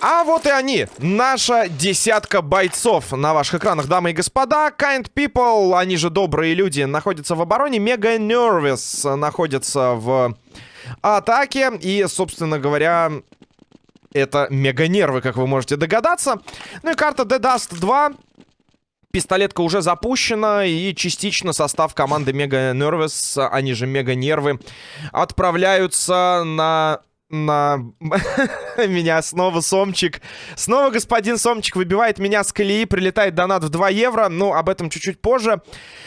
А вот и они, наша десятка бойцов на ваших экранах, дамы и господа. Kind People, они же добрые люди, находятся в обороне. Мега Nervous находится в атаке. И, собственно говоря, это мега нервы, как вы можете догадаться. Ну и карта The Dust 2. Пистолетка уже запущена, и частично состав команды Мега Nervous, они же Мега Нервы, отправляются на на меня снова Сомчик. Снова господин Сомчик выбивает меня с колеи, прилетает донат в 2 евро. Ну, об этом чуть-чуть позже.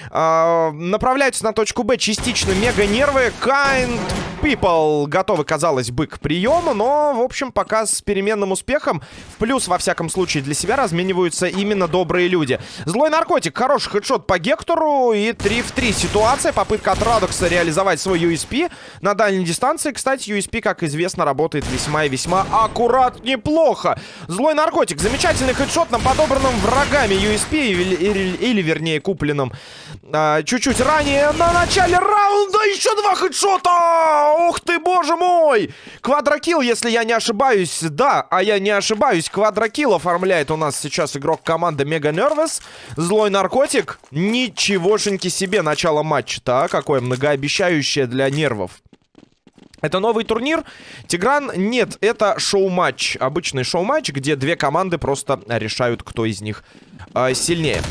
А, направляются на точку Б частично мега-нервы. Kind people готовы, казалось бы, к приему, но, в общем, пока с переменным успехом. В плюс, во всяком случае, для себя размениваются именно добрые люди. Злой наркотик, хороший хедшот по Гектору и 3 в 3 ситуация. Попытка от Радокса реализовать свой USP на дальней дистанции. Кстати, USP, как известно, известно, работает весьма и весьма аккурат, неплохо. Злой наркотик, замечательный хедшот на подобранном врагами USP, или, или, или вернее, купленном а, чуть-чуть а, ранее на начале раунда. Еще два хедшота! Ух ты, боже мой! Квадрокилл, если я не ошибаюсь. Да, а я не ошибаюсь. Квадрокилл оформляет у нас сейчас игрок команды Мега Нервес. Злой наркотик. Ничегошеньки себе начало матча-то, а? Какое многообещающее для нервов. Это новый турнир. Тигран, нет, это шоу-матч. Обычный шоу-матч, где две команды просто решают, кто из них э, сильнее.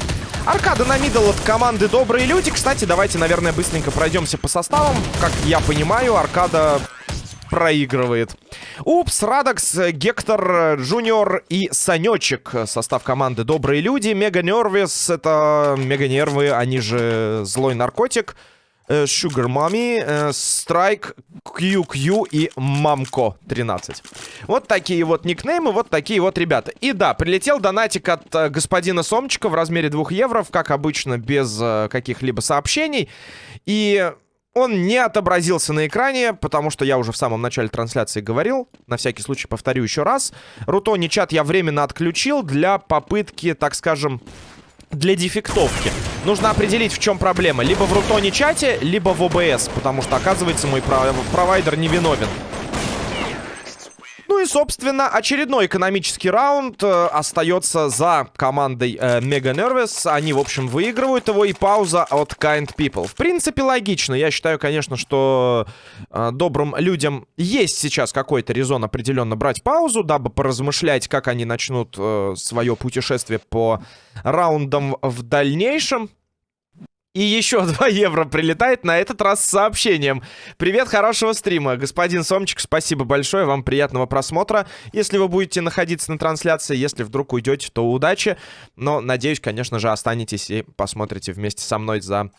Аркада на middle от команды Добрые Люди. Кстати, давайте, наверное, быстренько пройдемся по составам. Как я понимаю, Аркада проигрывает. Упс, Радокс, Гектор, Джуниор и Санечек. Состав команды Добрые Люди. Mega Nervous, это Мега Нервы, они же Злой Наркотик. Э, Sugar Mommy, э, Strike, QQ и Мамко 13. Вот такие вот никнеймы, вот такие вот ребята. И да, прилетел донатик от э, господина Сомчика в размере 2 евро, как обычно, без каких-либо сообщений. И он не отобразился на экране, потому что я уже в самом начале трансляции говорил. На всякий случай повторю еще раз. Рутони чат я временно отключил для попытки, так скажем, для дефектовки. Нужно определить, в чем проблема. Либо в Рутоне чате, либо в ОБС. Потому что, оказывается, мой провайдер невиновен. Ну и, собственно, очередной экономический раунд э, остается за командой э, Mega Nervous. Они, в общем, выигрывают его, и пауза от Kind People. В принципе, логично. Я считаю, конечно, что э, добрым людям есть сейчас какой-то резон определенно брать паузу, дабы поразмышлять, как они начнут э, свое путешествие по раундам в дальнейшем. И еще 2 евро прилетает на этот раз с сообщением. Привет, хорошего стрима. Господин Сомчик, спасибо большое, вам приятного просмотра. Если вы будете находиться на трансляции, если вдруг уйдете, то удачи. Но, надеюсь, конечно же, останетесь и посмотрите вместе со мной за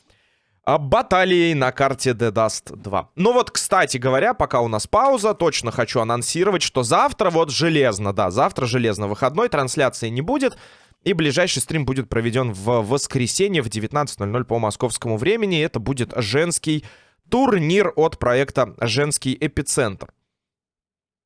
а, баталией на карте The Dust 2. Ну вот, кстати говоря, пока у нас пауза, точно хочу анонсировать, что завтра вот железно, да, завтра железно выходной, трансляции не будет. И ближайший стрим будет проведен в воскресенье в 19.00 по московскому времени. Это будет женский турнир от проекта «Женский эпицентр».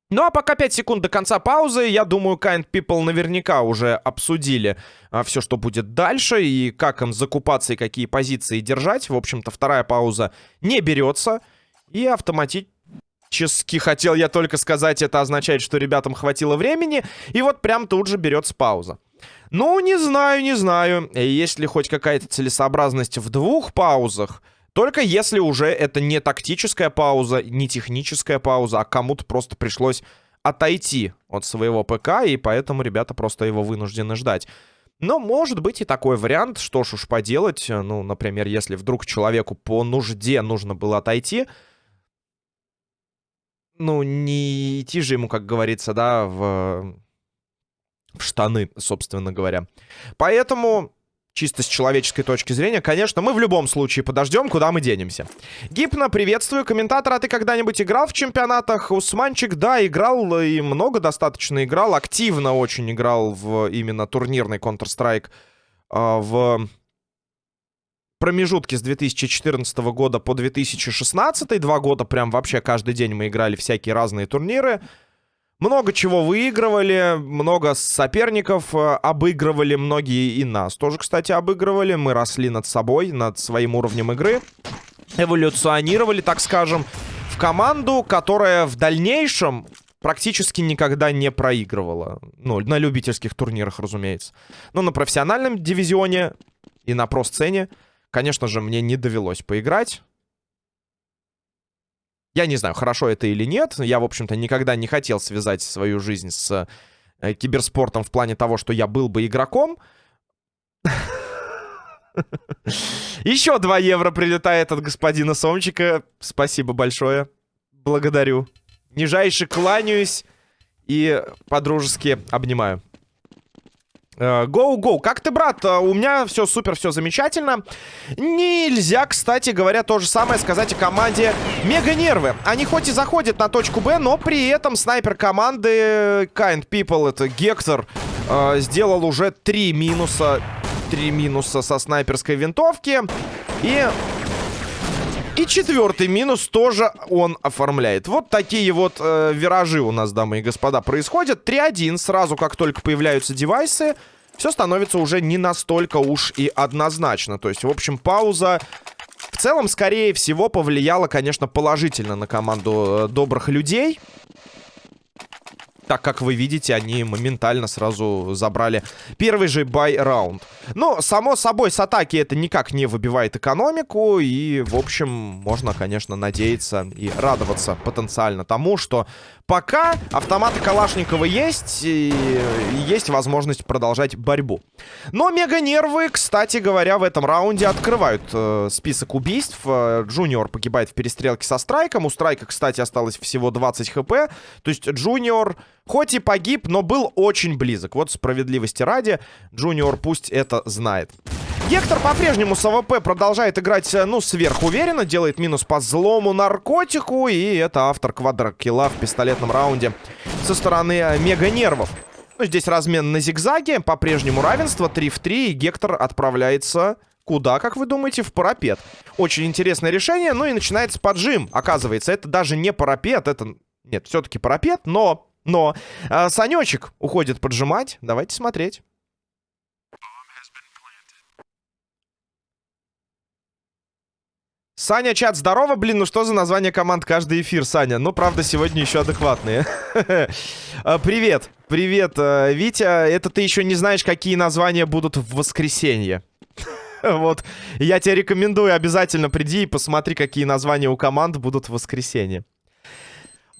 Ну а пока 5 секунд до конца паузы, я думаю, Kind People наверняка уже обсудили а, все, что будет дальше, и как им закупаться, и какие позиции держать. В общем-то, вторая пауза не берется, и автоматически, хотел я только сказать, это означает, что ребятам хватило времени, и вот прям тут же берется пауза. Ну, не знаю, не знаю. Есть ли хоть какая-то целесообразность в двух паузах? Только если уже это не тактическая пауза, не техническая пауза, а кому-то просто пришлось отойти от своего ПК, и поэтому ребята просто его вынуждены ждать. Но может быть и такой вариант, что ж уж поделать. Ну, например, если вдруг человеку по нужде нужно было отойти, ну, не идти же ему, как говорится, да, в в штаны, собственно говоря. Поэтому чисто с человеческой точки зрения, конечно, мы в любом случае подождем, куда мы денемся. Гипно, приветствую. Комментатор, а ты когда-нибудь играл в чемпионатах? Усманчик, да, играл и много достаточно играл. Активно очень играл в именно турнирный Counter-Strike э, в промежутке с 2014 года по 2016. Два года прям вообще каждый день мы играли всякие разные турниры. Много чего выигрывали, много соперников э, обыгрывали, многие и нас тоже, кстати, обыгрывали. Мы росли над собой, над своим уровнем игры, эволюционировали, так скажем, в команду, которая в дальнейшем практически никогда не проигрывала. Ну, на любительских турнирах, разумеется. Но на профессиональном дивизионе и на про-сцене, конечно же, мне не довелось поиграть. Я не знаю, хорошо это или нет. Я, в общем-то, никогда не хотел связать свою жизнь с э, киберспортом в плане того, что я был бы игроком. Еще 2 евро прилетает от господина Сомчика. Спасибо большое. Благодарю. Нижайше кланяюсь и подружески обнимаю. Гоу-гоу. Э, как ты, брат? Э, у меня все супер, все замечательно. Нельзя, кстати говоря, то же самое сказать о команде Мега Нервы. Они хоть и заходят на точку Б, но при этом снайпер команды Kind People, это Гектор, э, сделал уже три минуса. Три минуса со снайперской винтовки. И и четвертый минус тоже он оформляет. Вот такие вот э, виражи у нас, дамы и господа, происходят. 3-1. Сразу, как только появляются девайсы, все становится уже не настолько уж и однозначно. То есть, в общем, пауза в целом, скорее всего, повлияла, конечно, положительно на команду э, добрых людей. Так как вы видите, они моментально сразу забрали первый же бай-раунд. Но, само собой, с атаки это никак не выбивает экономику. И, в общем, можно, конечно, надеяться и радоваться потенциально тому, что пока автоматы Калашникова есть, и есть возможность продолжать борьбу. Но мега-нервы, кстати говоря, в этом раунде открывают э, список убийств. Э, Джуниор погибает в перестрелке со Страйком. У Страйка, кстати, осталось всего 20 хп. То есть Джуниор... Хоть и погиб, но был очень близок. Вот справедливости ради, Джуниор пусть это знает. Гектор по-прежнему с АВП продолжает играть, э, ну, сверхуверенно. Делает минус по злому наркотику. И это автор квадрокилла в пистолетном раунде со стороны э, мега-нервов. Ну, здесь размен на зигзаге. По-прежнему равенство 3 в 3. И Гектор отправляется... Куда, как вы думаете? В парапет. Очень интересное решение. Ну и начинается поджим. Оказывается, это даже не парапет. Это... Нет, все-таки парапет, но но э, Санечек уходит поджимать. Давайте смотреть. Саня, чат, здорово, блин, ну что за название команд каждый эфир, Саня? Ну, правда, сегодня еще адекватные. А, привет, привет, э, Витя, это ты еще не знаешь, какие названия будут в воскресенье. Вот, я тебе рекомендую, обязательно приди и посмотри, какие названия у команд будут в воскресенье.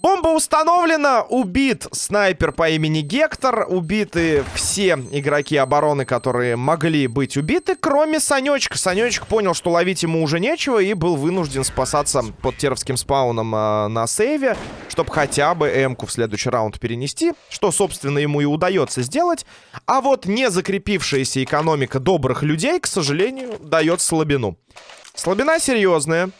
Бомба установлена, убит снайпер по имени Гектор, убиты все игроки обороны, которые могли быть убиты, кроме Санечка. Санечек понял, что ловить ему уже нечего и был вынужден спасаться под теровским спауном э, на сейве, чтобы хотя бы М-ку в следующий раунд перенести, что, собственно, ему и удается сделать. А вот не закрепившаяся экономика добрых людей, к сожалению, дает слабину. Слабина серьезная.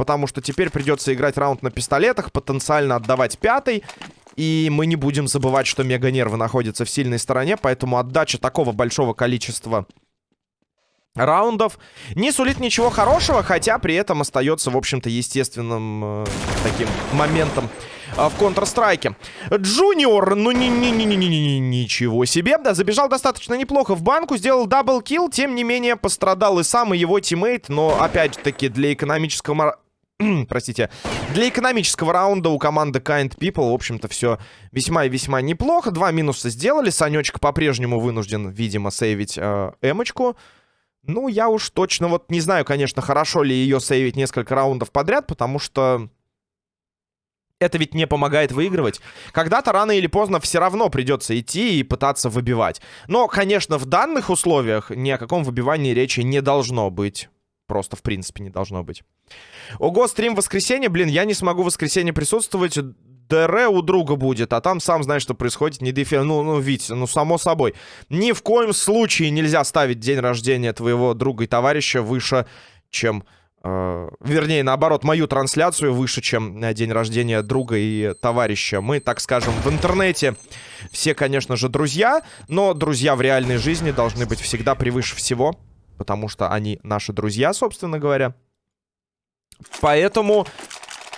Потому что теперь придется играть раунд на пистолетах, потенциально отдавать пятый. И мы не будем забывать, что мега-нервы находятся в сильной стороне, поэтому отдача такого большого количества раундов не сулит ничего хорошего, хотя при этом остается, в общем-то, естественным э, таким моментом э, в Counter-Strike. Джуниор, ну ни ничего себе, да, забежал достаточно неплохо в банку, сделал double kill, тем не менее пострадал и сам, и его тиммейт, но опять-таки для экономического простите, для экономического раунда у команды Kind People, в общем-то, все весьма и весьма неплохо. Два минуса сделали. Санечка по-прежнему вынужден, видимо, сейвить э, эмочку. Ну, я уж точно вот не знаю, конечно, хорошо ли ее сейвить несколько раундов подряд, потому что... Это ведь не помогает выигрывать. Когда-то рано или поздно все равно придется идти и пытаться выбивать. Но, конечно, в данных условиях ни о каком выбивании речи не должно быть. Просто, в принципе, не должно быть. Ого, стрим воскресенье. Блин, я не смогу в воскресенье присутствовать. ДР у друга будет, а там сам знаешь, что происходит. Не дефи... Ну, ну, Вить, ну, само собой. Ни в коем случае нельзя ставить день рождения твоего друга и товарища выше, чем... Э, вернее, наоборот, мою трансляцию выше, чем день рождения друга и товарища. Мы, так скажем, в интернете все, конечно же, друзья, но друзья в реальной жизни должны быть всегда превыше всего потому что они наши друзья, собственно говоря. Поэтому...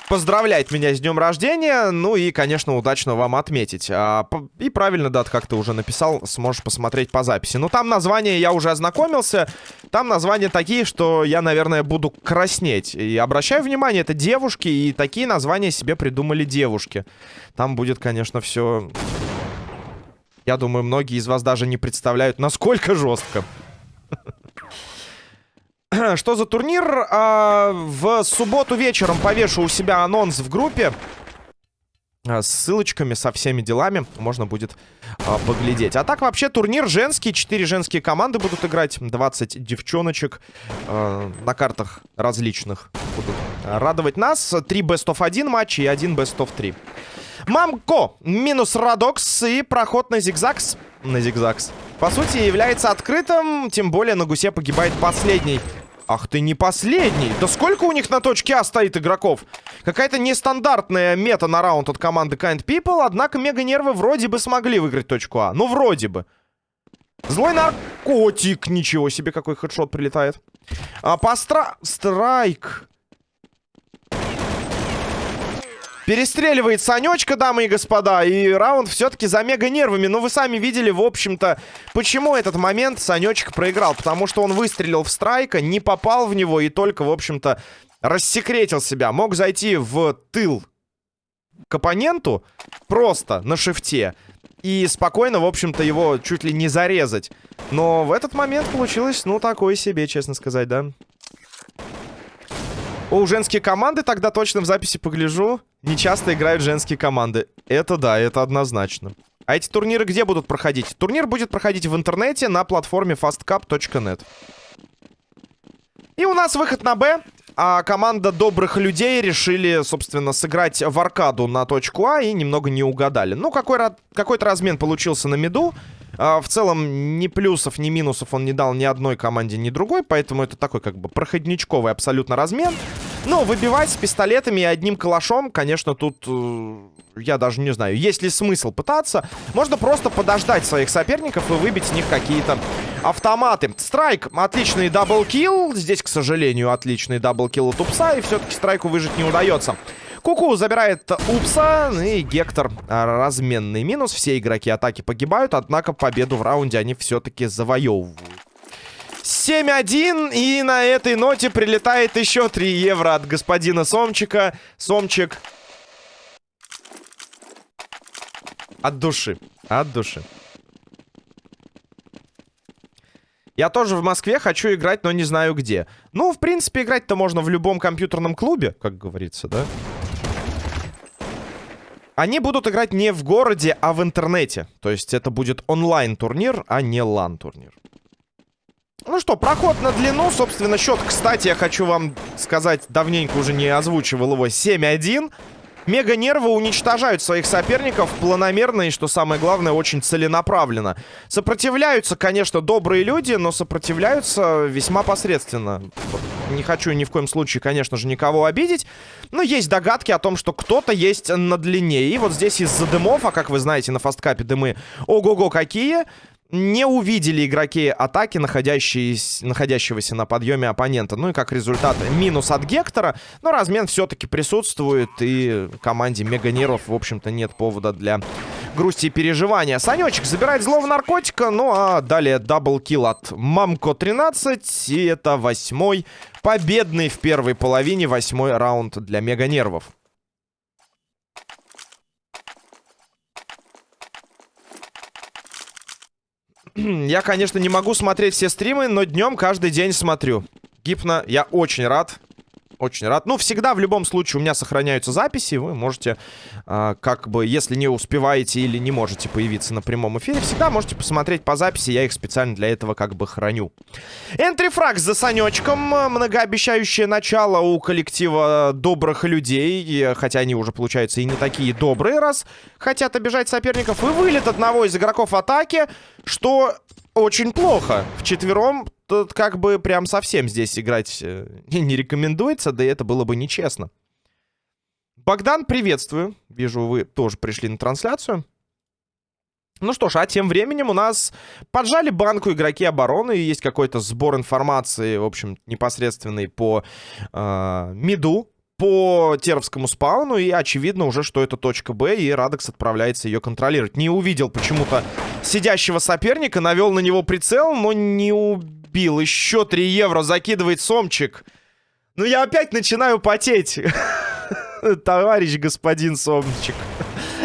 поздравлять меня с днем рождения. Ну и, конечно, удачно вам отметить. А, и правильно, да, как ты уже написал, сможешь посмотреть по записи. Ну, там названия я уже ознакомился. Там названия такие, что я, наверное, буду краснеть. И обращаю внимание, это девушки, и такие названия себе придумали девушки. Там будет, конечно, все... Я думаю, многие из вас даже не представляют, насколько жестко. Что за турнир? А, в субботу вечером повешу у себя анонс в группе. А, с ссылочками, со всеми делами можно будет а, поглядеть. А так вообще турнир женский. Четыре женские команды будут играть. 20 девчоночек а, на картах различных будут радовать нас. Три best of 1 матча и один best of 3. Мамко минус Радокс и проход на зигзагс. На зигзагс. По сути, является открытым. Тем более на гусе погибает последний Ах ты не последний. Да сколько у них на точке А стоит игроков? Какая-то нестандартная мета на раунд от команды Kind People. Однако мега-нервы вроде бы смогли выиграть точку А. Ну, вроде бы. Злой наркотик. Ничего себе, какой хедшот прилетает. А, постра... Страйк. Перестреливает Санечка, дамы и господа. И раунд все-таки за мега нервами. Но вы сами видели, в общем-то, почему этот момент Санечек проиграл. Потому что он выстрелил в страйка, не попал в него и только, в общем-то, рассекретил себя. Мог зайти в тыл к оппоненту просто на шифте. И спокойно, в общем-то, его чуть ли не зарезать. Но в этот момент получилось, ну, такое себе, честно сказать, да. О, женские команды тогда точно в записи погляжу. Не часто играют женские команды. Это да, это однозначно. А эти турниры где будут проходить? Турнир будет проходить в интернете на платформе fastcup.net. И у нас выход на Б. А команда добрых людей решили, собственно, сыграть в аркаду на точку А и немного не угадали. Ну, какой-то какой размен получился на миду. А, в целом, ни плюсов, ни минусов он не дал ни одной команде, ни другой. Поэтому это такой, как бы, проходничковый абсолютно размен. Но выбивать с пистолетами и одним калашом, конечно, тут... Э, я даже не знаю, есть ли смысл пытаться. Можно просто подождать своих соперников и выбить с них какие-то автоматы. Страйк, отличный double kill. Здесь, к сожалению, отличный double kill от Упса. И все-таки страйку выжить не удается. Куку забирает Упса, и Гектор разменный минус. Все игроки атаки погибают, однако победу в раунде они все-таки завоевывают. 7-1, и на этой ноте прилетает еще 3 евро от господина Сомчика. Сомчик. От души, от души. Я тоже в Москве хочу играть, но не знаю где. Ну, в принципе, играть-то можно в любом компьютерном клубе, как говорится, да? Они будут играть не в городе, а в интернете. То есть это будет онлайн-турнир, а не лан-турнир. Ну что, проход на длину. Собственно, счет, кстати, я хочу вам сказать, давненько уже не озвучивал его. 7-1. Мега-нервы уничтожают своих соперников планомерно и, что самое главное, очень целенаправленно. Сопротивляются, конечно, добрые люди, но сопротивляются весьма посредственно. Не хочу ни в коем случае, конечно же, никого обидеть. Но есть догадки о том, что кто-то есть на длине. И вот здесь из-за дымов, а как вы знаете, на фасткапе дымы ого-го какие не увидели игроки атаки, находящегося на подъеме оппонента. Ну и как результат минус от Гектора. Но размен все-таки присутствует. И команде Мега Нервов, в общем-то, нет повода для грусти и переживания. Санечек забирает злого наркотика. Ну а далее double kill от Мамко 13. И это восьмой победный в первой половине. Восьмой раунд для Мега Я, конечно, не могу смотреть все стримы, но днем каждый день смотрю. Гипно, я очень рад. Очень рад. Ну, всегда, в любом случае, у меня сохраняются записи. Вы можете, э, как бы, если не успеваете или не можете появиться на прямом эфире, всегда можете посмотреть по записи. Я их специально для этого как бы храню. Энтрифраг за Санечком. Многообещающее начало у коллектива добрых людей. Хотя они уже, получается, и не такие добрые, раз хотят обижать соперников. И вылет одного из игроков атаки, что очень плохо. В четвером тут как бы прям совсем здесь играть э, не рекомендуется, да и это было бы нечестно. Богдан, приветствую. Вижу, вы тоже пришли на трансляцию. Ну что ж, а тем временем у нас поджали банку игроки обороны. Есть какой-то сбор информации, в общем, непосредственный по э, миду. по Теровскому спауну, и очевидно уже, что это точка Б, и Радекс отправляется ее контролировать. Не увидел почему-то сидящего соперника, навел на него прицел, но не убил. Еще 3 евро закидывает Сомчик. Ну, я опять начинаю потеть. Товарищ господин Сомчик.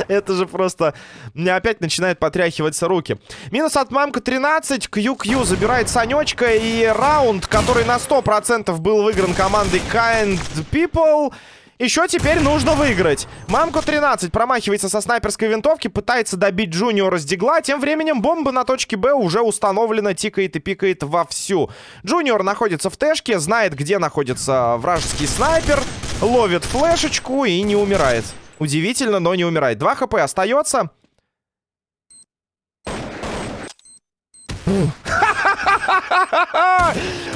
Это же просто... Мне опять начинает потряхиваться руки. Минус от мамка 13. QQ забирает Санечка. И раунд, который на 100% был выигран командой Kind People... Еще теперь нужно выиграть. Мамку 13 промахивается со снайперской винтовки, пытается добить Джуниора с дигла. Тем временем бомба на точке Б уже установлена, тикает и пикает вовсю. Джуниор находится в тэшке, знает, где находится вражеский снайпер, ловит флешечку и не умирает. Удивительно, но не умирает. 2 хп остается.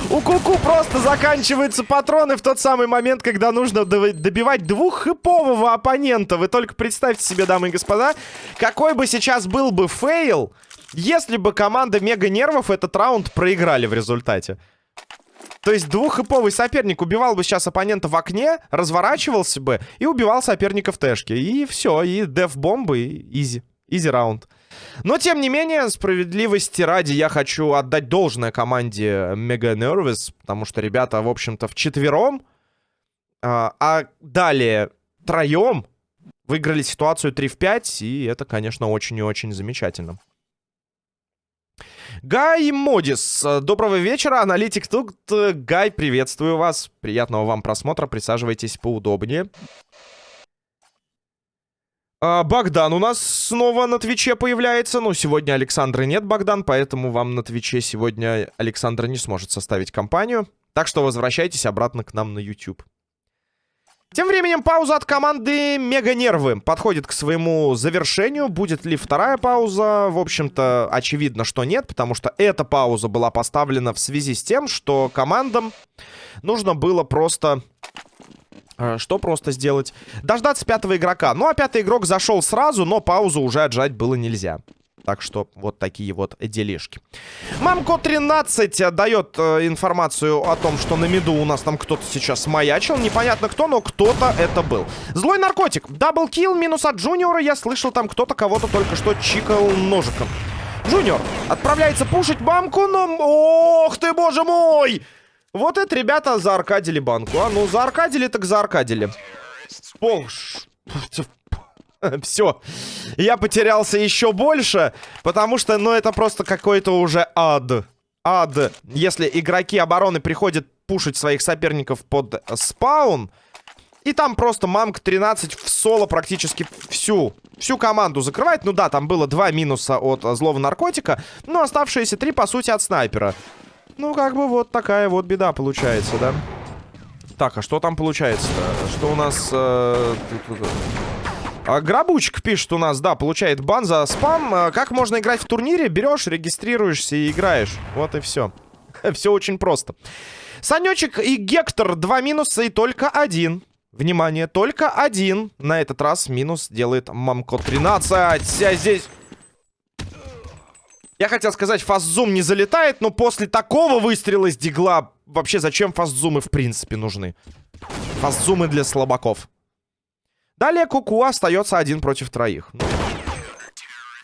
У Куку просто заканчиваются патроны в тот самый момент, когда нужно добивать двуххэпового оппонента. Вы только представьте себе, дамы и господа, какой бы сейчас был бы фейл, если бы команда Мега Нервов этот раунд проиграли в результате. То есть двуххэповый соперник убивал бы сейчас оппонента в окне, разворачивался бы и убивал соперника в тэшке. И все, и деф-бомбы, и easy. Easy раунд. Но, тем не менее, справедливости ради я хочу отдать должное команде Mega Nervous, потому что ребята, в общем-то, в четвером, а, а далее троем выиграли ситуацию 3 в 5, и это, конечно, очень и очень замечательно. Гай Модис, доброго вечера, аналитик тут. Гай, приветствую вас, приятного вам просмотра, присаживайтесь поудобнее. А, Богдан у нас снова на Твиче появляется. Ну, сегодня Александра нет, Богдан, поэтому вам на Твиче сегодня Александра не сможет составить компанию. Так что возвращайтесь обратно к нам на YouTube. Тем временем пауза от команды Мега Нервы подходит к своему завершению. Будет ли вторая пауза? В общем-то, очевидно, что нет, потому что эта пауза была поставлена в связи с тем, что командам нужно было просто что просто сделать? Дождаться пятого игрока. Ну, а пятый игрок зашел сразу, но паузу уже отжать было нельзя. Так что вот такие вот делишки. Мамко 13 дает э, информацию о том, что на миду у нас там кто-то сейчас маячил. Непонятно кто, но кто-то это был. Злой наркотик. Double kill минус от Джуниора. Я слышал, там кто-то кого-то только что чикал ножиком. Джуниор отправляется пушить мамку, но... Ох ты, боже мой! Вот это, ребята, зааркадили банку. А ну, зааркадили так зааркадили. Пол... Все. Я потерялся еще больше, потому что, ну, это просто какой-то уже ад. Ад. Если игроки обороны приходят пушить своих соперников под спаун, и там просто мамка 13 в соло практически всю, всю команду закрывает. Ну да, там было два минуса от злого наркотика, но оставшиеся три, по сути, от снайпера. Ну, как бы вот такая вот беда получается, да? Так, а что там получается-то? Что у нас... Э, а, Грабучик пишет у нас, да, получает бан за спам. А, как можно играть в турнире? Берешь, регистрируешься и играешь. Вот и все. все очень просто. Санечек и Гектор. Два минуса и только один. Внимание, только один. На этот раз минус делает Мамко 13. А здесь... Я хотел сказать, фастзум не залетает, но после такого выстрела с дигла... Вообще, зачем фастзумы в принципе нужны? Фастзумы для слабаков. Далее Куку остается один против троих.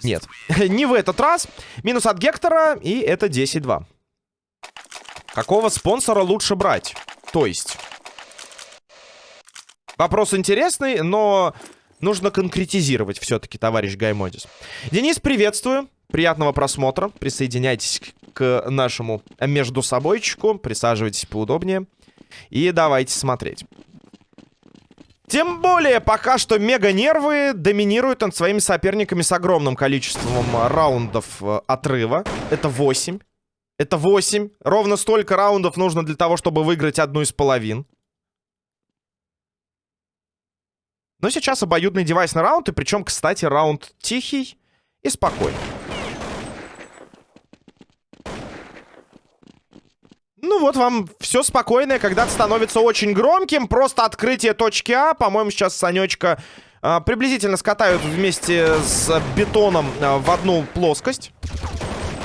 Нет, не в этот раз. Минус от Гектора, и это 10-2. Какого спонсора лучше брать? То есть... Вопрос интересный, но нужно конкретизировать все-таки, товарищ Гаймодис. Денис, приветствую. Приятного просмотра. Присоединяйтесь к нашему между собойчику. Присаживайтесь поудобнее. И давайте смотреть. Тем более, пока что мега-нервы доминируют над своими соперниками с огромным количеством раундов э, отрыва. Это 8. Это 8. Ровно столько раундов нужно для того, чтобы выиграть одну из половин. Но сейчас обоюдный девайсный раунд. И причем, кстати, раунд тихий и спокойный. Ну вот вам все спокойное когда-то становится очень громким. Просто открытие точки А. По-моему, сейчас Санечка а, приблизительно скатают вместе с бетоном а, в одну плоскость.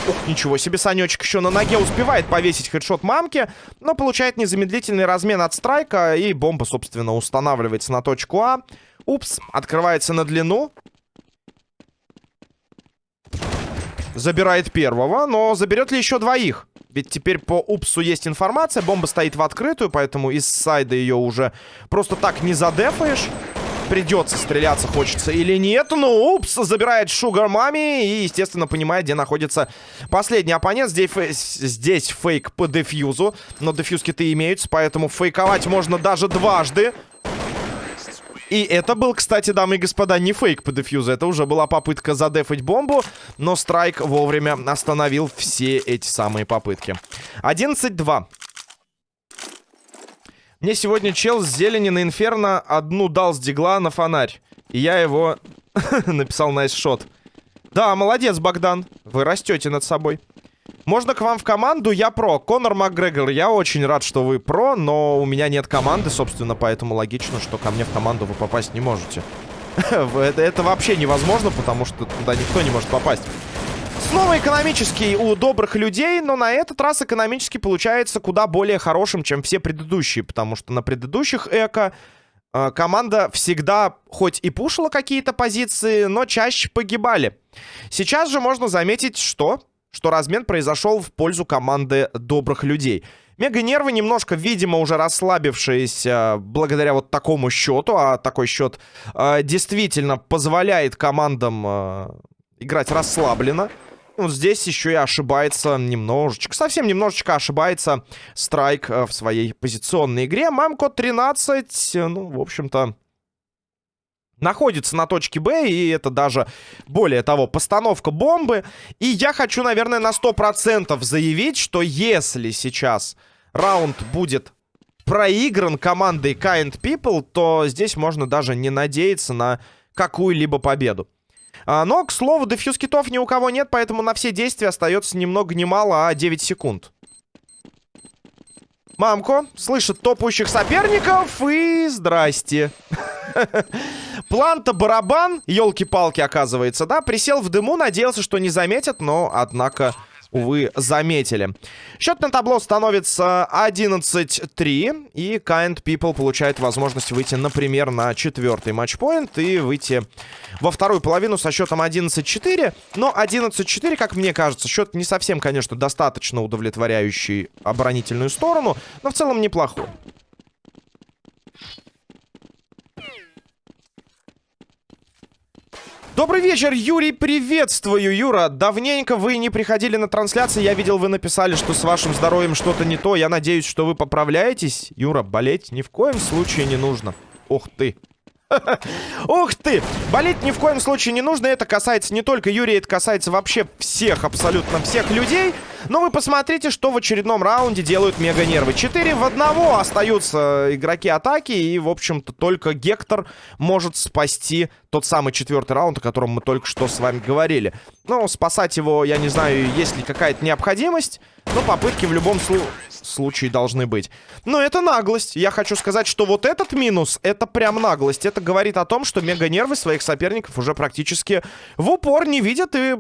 Ух, ничего себе, Санечек еще на ноге успевает повесить хедшот мамки, но получает незамедлительный размен от страйка, и бомба, собственно, устанавливается на точку А. Упс, открывается на длину. Забирает первого, но заберет ли еще двоих? Ведь теперь по упсу есть информация, бомба стоит в открытую, поэтому из сайда ее уже просто так не задефаешь придется стреляться, хочется или нет. Ну, упс, забирает Шугар Мами и, естественно, понимает, где находится последний оппонент. Здесь, здесь фейк по дефьюзу, но дефьюз-киты имеются, поэтому фейковать можно даже дважды. И это был, кстати, дамы и господа, не фейк по дефьюзу. Это уже была попытка задефать бомбу. Но Страйк вовремя остановил все эти самые попытки. 11-2. Мне сегодня чел с зелени на инферно одну дал с дигла на фонарь. И я его написал nice shot. Да, молодец, Богдан. Вы растете над собой. Можно к вам в команду? Я про. Конор Макгрегор, я очень рад, что вы про, но у меня нет команды, собственно, поэтому логично, что ко мне в команду вы попасть не можете. это, это вообще невозможно, потому что туда никто не может попасть. Снова экономический у добрых людей, но на этот раз экономически получается куда более хорошим, чем все предыдущие, потому что на предыдущих эко э, команда всегда хоть и пушила какие-то позиции, но чаще погибали. Сейчас же можно заметить, что, что размен произошел в пользу команды добрых людей. Мега-нервы немножко, видимо, уже расслабившиеся благодаря вот такому счету, а такой счет э, действительно позволяет командам э, играть расслабленно. Вот здесь еще и ошибается немножечко, совсем немножечко ошибается Страйк э, в своей позиционной игре. Мамкод 13, э, ну, в общем-то, находится на точке Б, и это даже, более того, постановка бомбы. И я хочу, наверное, на 100% заявить, что если сейчас раунд будет проигран командой Kind People, то здесь можно даже не надеяться на какую-либо победу. А, но, к слову, дефьюз китов ни у кого нет, поэтому на все действия остается ни много ни мало, а 9 секунд. Мамко слышит топающих соперников и здрасте. План-то барабан, елки-палки, оказывается, да? Присел в дыму, надеялся, что не заметят, но, однако, увы, заметили. Счет на табло становится 11-3. И Kind People получает возможность выйти, например, на четвертый матчпоинт и выйти во вторую половину со счетом 11-4. Но 11-4, как мне кажется, счет не совсем, конечно, достаточно удовлетворяющий оборонительную сторону, но в целом неплохой. Добрый вечер, Юрий, приветствую, Юра. Давненько вы не приходили на трансляции. Я видел, вы написали, что с вашим здоровьем что-то не то. Я надеюсь, что вы поправляетесь. Юра, болеть ни в коем случае не нужно. Ох ты. Ух ты! Болеть ни в коем случае не нужно. Это касается не только Юрия, это касается вообще всех, абсолютно всех людей. Но вы посмотрите, что в очередном раунде делают мега-нервы. 4 в 1 остаются игроки атаки. И, в общем-то, только Гектор может спасти тот самый четвертый раунд, о котором мы только что с вами говорили. Ну, спасать его, я не знаю, есть ли какая-то необходимость. Но попытки в любом случае случае должны быть. Но это наглость. Я хочу сказать, что вот этот минус, это прям наглость. Это говорит о том, что мега-нервы своих соперников уже практически в упор не видят. И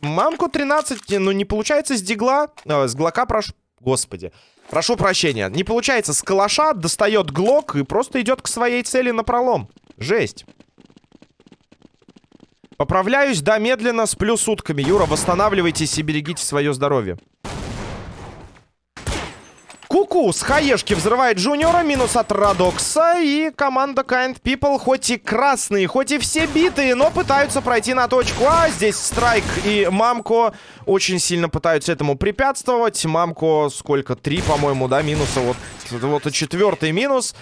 мамку 13, ну не получается с дигла, э, с глока прошу... Господи. Прошу прощения. Не получается с калаша, достает глок и просто идет к своей цели на пролом. Жесть. Поправляюсь, да, медленно, сплю сутками. Юра, восстанавливайтесь и берегите свое здоровье. Куку с хаешки взрывает Джуниора. Минус от Радокса. И команда Kind People хоть и красные, хоть и все битые, но пытаются пройти на точку А. Здесь Страйк и Мамко очень сильно пытаются этому препятствовать. Мамко сколько? Три, по-моему, да, минуса. Вот, вот и четвертый минус.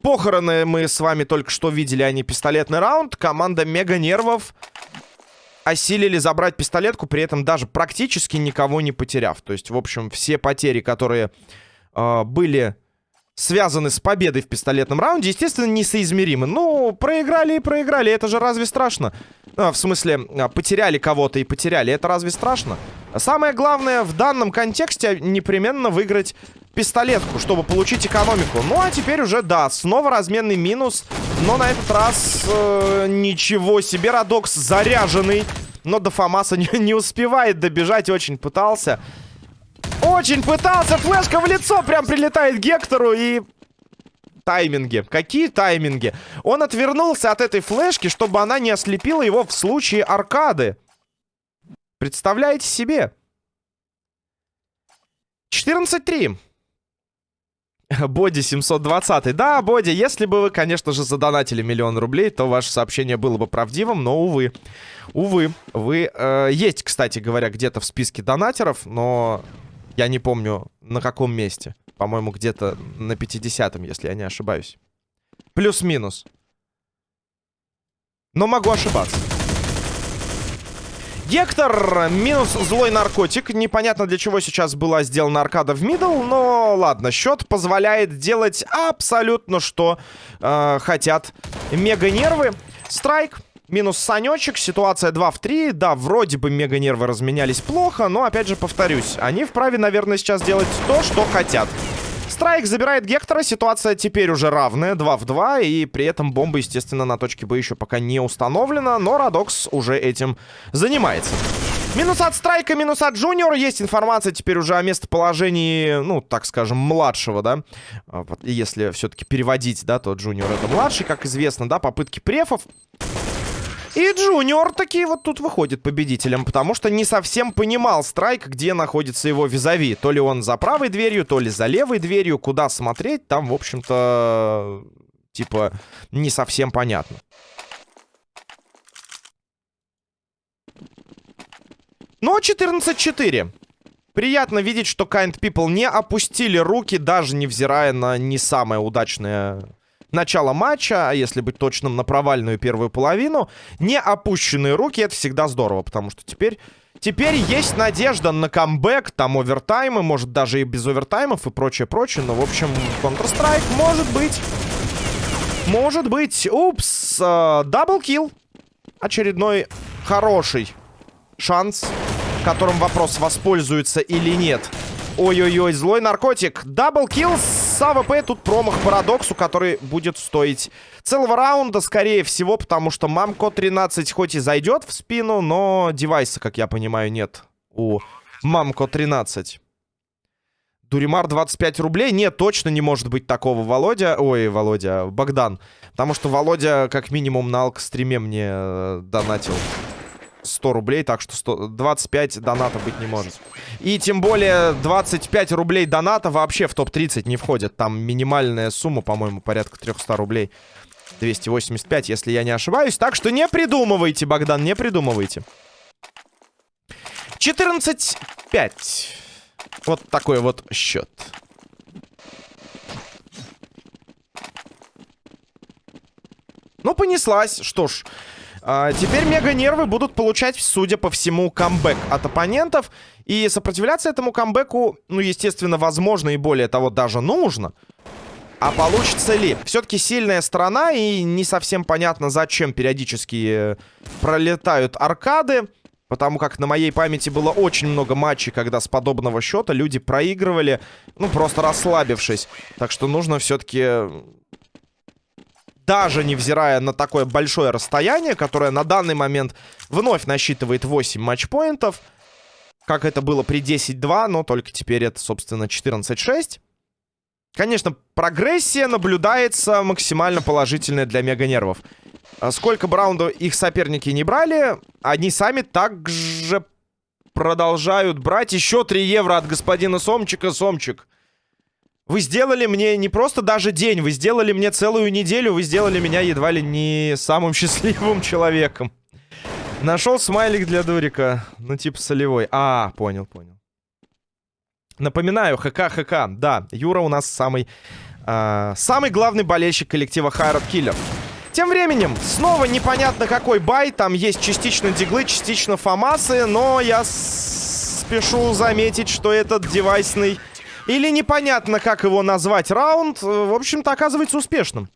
Похороны мы с вами только что видели, а не пистолетный раунд. Команда Мега Нервов осилили забрать пистолетку, при этом даже практически никого не потеряв. То есть, в общем, все потери, которые э, были связаны с победой в пистолетном раунде, естественно, несоизмеримы. Ну, проиграли и проиграли, это же разве страшно? А, в смысле, а, потеряли кого-то и потеряли, это разве страшно? Самое главное в данном контексте непременно выиграть пистолетку, чтобы получить экономику. Ну, а теперь уже, да, снова разменный минус, но на этот раз э, ничего себе, Радокс заряженный Но до Фомаса не, не успевает добежать, очень пытался. Очень пытался, флешка в лицо прям прилетает Гектору и... Тайминги. Какие тайминги? Он отвернулся от этой флешки, чтобы она не ослепила его в случае аркады. Представляете себе? 14-3. Боди 720. Да, Боди, если бы вы, конечно же, задонатили миллион рублей, то ваше сообщение было бы правдивым, но, увы. Увы. Вы э, есть, кстати говоря, где-то в списке донатеров, но я не помню, на каком месте. По-моему, где-то на 50-м, если я не ошибаюсь. Плюс-минус. Но могу ошибаться. Гектор минус злой наркотик. Непонятно для чего сейчас была сделана аркада в middle, но ладно, счет позволяет делать абсолютно что э, хотят мега-нервы. Страйк. Минус Санечек, ситуация 2 в 3. Да, вроде бы мега-нервы разменялись плохо, но опять же повторюсь, они вправе, наверное, сейчас делать то, что хотят. Страйк забирает Гектора. Ситуация теперь уже равная. 2 в 2. И при этом бомба, естественно, на точке Б еще пока не установлена. Но Радокс уже этим занимается. Минус от Страйка, минус от Джуниора. Есть информация теперь уже о местоположении, ну, так скажем, младшего, да. А, если все-таки переводить, да, то Джуниор это младший, как известно, да. Попытки префов. И Джуниор таки вот тут выходит победителем, потому что не совсем понимал Страйк, где находится его визави. То ли он за правой дверью, то ли за левой дверью. Куда смотреть, там, в общем-то, типа, не совсем понятно. Но 14-4. Приятно видеть, что Kind People не опустили руки, даже невзирая на не самое удачное начала матча, а если быть точным, на провальную первую половину. Не опущенные руки, это всегда здорово, потому что теперь... Теперь есть надежда на камбэк, там овертаймы, может даже и без овертаймов и прочее-прочее. Но, в общем, Counter-Strike может быть. Может быть. Упс. Double kill. Очередной хороший шанс, которым вопрос, воспользуется или нет. Ой-ой-ой, злой наркотик. Double kill с АВП. Тут промах по Радоксу, который будет стоить целого раунда, скорее всего, потому что Мамко 13 хоть и зайдет в спину, но девайса, как я понимаю, нет у Мамко 13. Дуримар 25 рублей? Нет, точно не может быть такого, Володя. Ой, Володя, Богдан. Потому что Володя как минимум на алк-стриме мне э, донатил 100 рублей, так что 100, 25 доната быть не может. И тем более 25 рублей доната вообще в топ-30 не входит. Там минимальная сумма, по-моему, порядка 300 рублей. 285, если я не ошибаюсь. Так что не придумывайте, Богдан, не придумывайте. 14-5. Вот такой вот счет. Ну, понеслась. Что ж, а, теперь мега-нервы будут получать, судя по всему, камбэк от оппонентов. И сопротивляться этому камбэку, ну, естественно, возможно и более того, даже нужно. А получится ли? Все-таки сильная сторона, и не совсем понятно, зачем периодически э, пролетают аркады. Потому как на моей памяти было очень много матчей, когда с подобного счета люди проигрывали, ну, просто расслабившись. Так что нужно все-таки даже невзирая на такое большое расстояние, которое на данный момент вновь насчитывает 8 матчпоинтов, как это было при 10-2, но только теперь это, собственно, 14-6. Конечно, прогрессия наблюдается максимально положительная для мега-нервов. А сколько бы их соперники не брали, они сами также продолжают брать. Еще 3 евро от господина Сомчика. Сомчик, вы сделали мне не просто даже день, вы сделали мне целую неделю, вы сделали меня едва ли не самым счастливым человеком. Нашел смайлик для дурика. Ну, типа солевой. А, понял, понял. Напоминаю, ХК, ХК. Да, Юра у нас самый... Э, самый главный болельщик коллектива Хайрат Киллер. Тем временем, снова непонятно какой бай. Там есть частично диглы, частично фамасы. Но я спешу заметить, что этот девайсный или непонятно, как его назвать, раунд, э, в общем-то, оказывается успешным.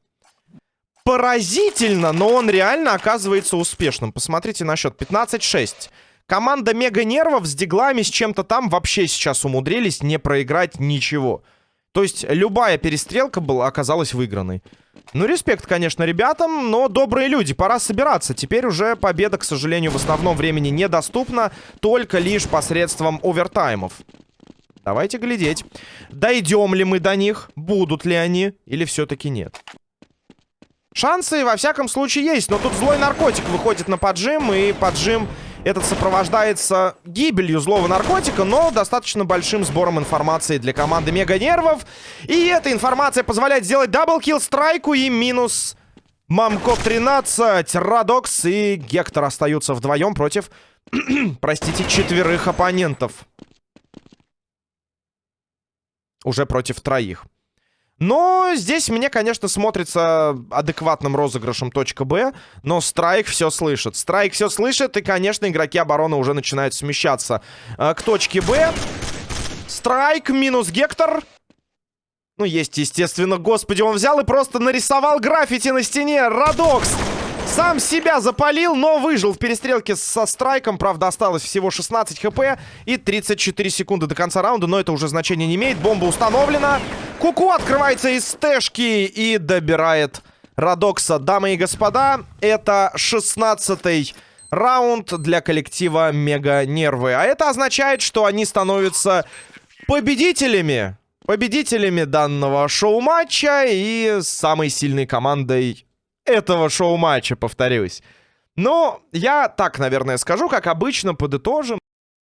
Поразительно, но он реально оказывается успешным. Посмотрите на счет. 15-6. Команда Мега Нервов с диглами, с чем-то там вообще сейчас умудрились не проиграть ничего. То есть любая перестрелка была, оказалась выигранной. Ну, респект, конечно, ребятам, но добрые люди, пора собираться. Теперь уже победа, к сожалению, в основном времени недоступна, только лишь посредством овертаймов. Давайте глядеть. Дойдем ли мы до них? Будут ли они? Или все-таки нет? Шансы, во всяком случае, есть. Но тут злой наркотик выходит на поджим. И поджим этот сопровождается гибелью злого наркотика, но достаточно большим сбором информации для команды Мега Нервов. И эта информация позволяет сделать double kill страйку и минус Мамко 13. Радокс и Гектор остаются вдвоем против, простите, четверых оппонентов. Уже против троих. Но здесь мне, конечно, смотрится адекватным розыгрышем точка Б, но Страйк все слышит. Страйк все слышит, и, конечно, игроки обороны уже начинают смещаться э, к точке Б. Страйк минус Гектор. Ну, есть, естественно, господи, он взял и просто нарисовал граффити на стене. Радокс сам себя запалил, но выжил в перестрелке со страйком. Правда, осталось всего 16 хп и 34 секунды до конца раунда, но это уже значения не имеет. Бомба установлена. Куку открывается из стэшки и добирает Радокса. Дамы и господа, это 16-й раунд для коллектива Мега Нервы. А это означает, что они становятся победителями. Победителями данного шоу-матча и самой сильной командой этого шоу-матча, повторюсь. Но я так, наверное, скажу, как обычно, подытожим.